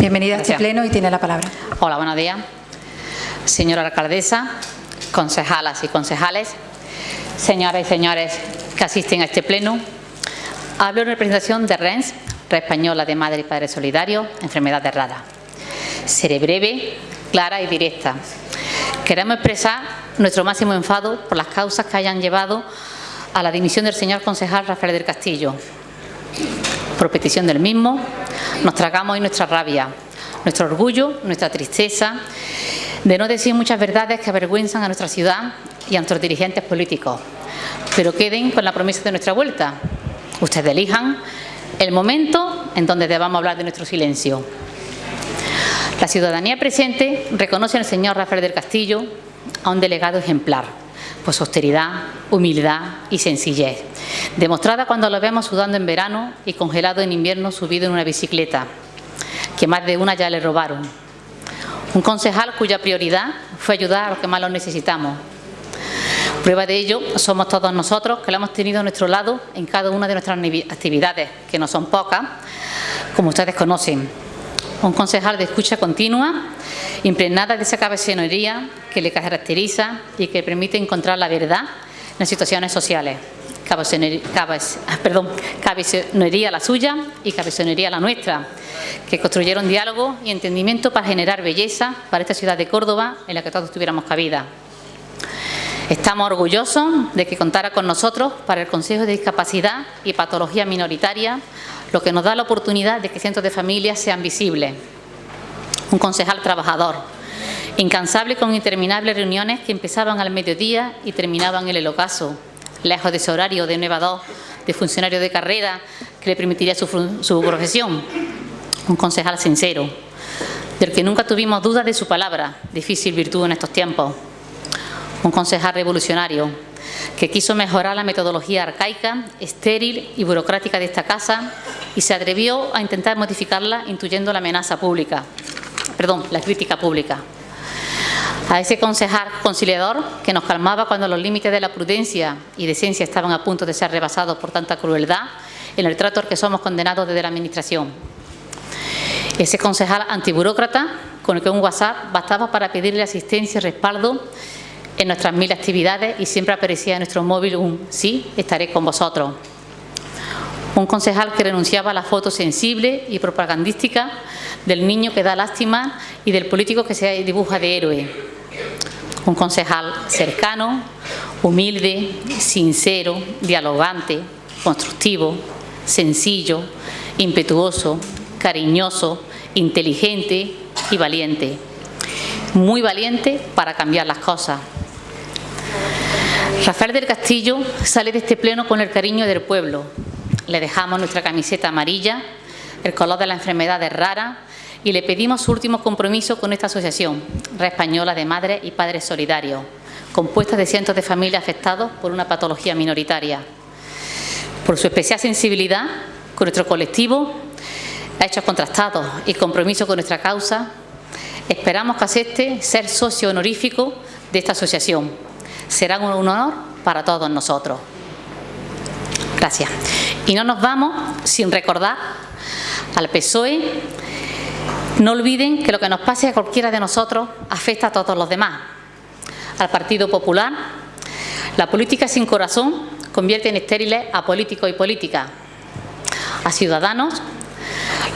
Bienvenida a este Gracias. pleno y tiene la palabra. Hola, buenos días. Señora alcaldesa, concejalas y concejales, señoras y señores que asisten a este pleno, hablo en representación de RENS, Red Española de Madre y Padre Solidario, Enfermedades Raras. Seré breve, clara y directa. Queremos expresar nuestro máximo enfado por las causas que hayan llevado a la dimisión del señor concejal Rafael del Castillo. Por petición del mismo, nos tragamos hoy nuestra rabia, nuestro orgullo, nuestra tristeza, de no decir muchas verdades que avergüenzan a nuestra ciudad y a nuestros dirigentes políticos. Pero queden con la promesa de nuestra vuelta. Ustedes elijan el momento en donde debamos hablar de nuestro silencio. La ciudadanía presente reconoce al señor Rafael del Castillo a un delegado ejemplar, su austeridad, humildad y sencillez, demostrada cuando lo vemos sudando en verano y congelado en invierno subido en una bicicleta, que más de una ya le robaron. Un concejal cuya prioridad fue ayudar a los que más lo necesitamos. Prueba de ello somos todos nosotros que lo hemos tenido a nuestro lado en cada una de nuestras actividades, que no son pocas, como ustedes conocen. Un concejal de escucha continua, impregnada de esa cabezonería que le caracteriza y que permite encontrar la verdad en las situaciones sociales. Perdón, cabezonería la suya y cabezonería la nuestra, que construyeron diálogo y entendimiento para generar belleza para esta ciudad de Córdoba en la que todos tuviéramos cabida. Estamos orgullosos de que contara con nosotros para el Consejo de Discapacidad y Patología Minoritaria, lo que nos da la oportunidad de que cientos de familias sean visibles. Un concejal trabajador, incansable con interminables reuniones que empezaban al mediodía y terminaban en el ocaso, lejos de ese horario de 9 a 2 de funcionario de carrera que le permitiría su, su profesión. Un concejal sincero, del que nunca tuvimos dudas de su palabra, difícil virtud en estos tiempos un concejal revolucionario que quiso mejorar la metodología arcaica, estéril y burocrática de esta casa y se atrevió a intentar modificarla intuyendo la amenaza pública, perdón, la crítica pública. A ese concejal conciliador que nos calmaba cuando los límites de la prudencia y decencia estaban a punto de ser rebasados por tanta crueldad en el trato al que somos condenados desde la Administración. Ese concejal antiburócrata con el que un WhatsApp bastaba para pedirle asistencia y respaldo en nuestras mil actividades y siempre aparecía en nuestro móvil un sí, estaré con vosotros. Un concejal que renunciaba a la foto sensible y propagandística del niño que da lástima y del político que se dibuja de héroe. Un concejal cercano, humilde, sincero, dialogante, constructivo, sencillo, impetuoso, cariñoso, inteligente y valiente. Muy valiente para cambiar las cosas. Rafael del Castillo sale de este pleno con el cariño del pueblo. Le dejamos nuestra camiseta amarilla, el color de la enfermedad es rara y le pedimos su último compromiso con esta asociación, Red Española de Madres y Padres Solidarios, compuesta de cientos de familias afectadas por una patología minoritaria. Por su especial sensibilidad con nuestro colectivo, hechos contrastados y compromiso con nuestra causa, esperamos que acepte ser socio honorífico de esta asociación. Será un honor para todos nosotros. Gracias. Y no nos vamos sin recordar al PSOE. No olviden que lo que nos pase a cualquiera de nosotros afecta a todos los demás. Al Partido Popular, la política sin corazón convierte en estériles a políticos y políticas. A Ciudadanos,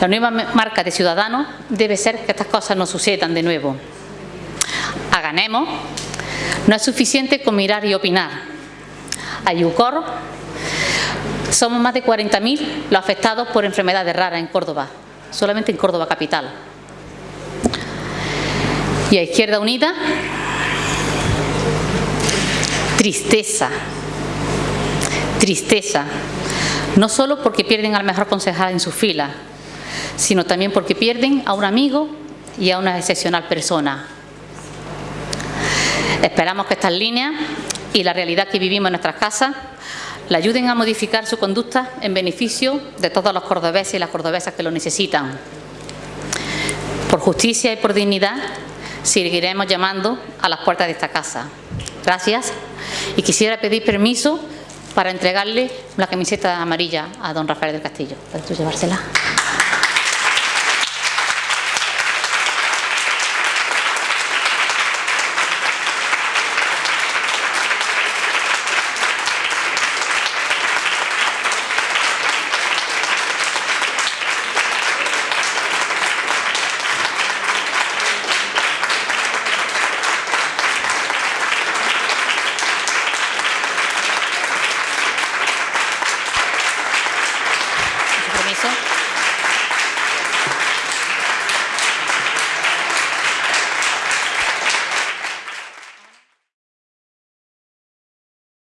la nueva marca de Ciudadanos debe ser que estas cosas no sucedan de nuevo. A no es suficiente con mirar y opinar. A Yucor, somos más de 40.000 los afectados por enfermedades raras en Córdoba, solamente en Córdoba capital. Y a Izquierda Unida, tristeza, tristeza, no solo porque pierden al mejor concejal en sus filas, sino también porque pierden a un amigo y a una excepcional persona. Esperamos que estas líneas y la realidad que vivimos en nuestras casas le ayuden a modificar su conducta en beneficio de todos los cordobeses y las cordobesas que lo necesitan. Por justicia y por dignidad seguiremos llamando a las puertas de esta casa. Gracias. Y quisiera pedir permiso para entregarle la camiseta amarilla a don Rafael del Castillo. ¿Puedes llevársela?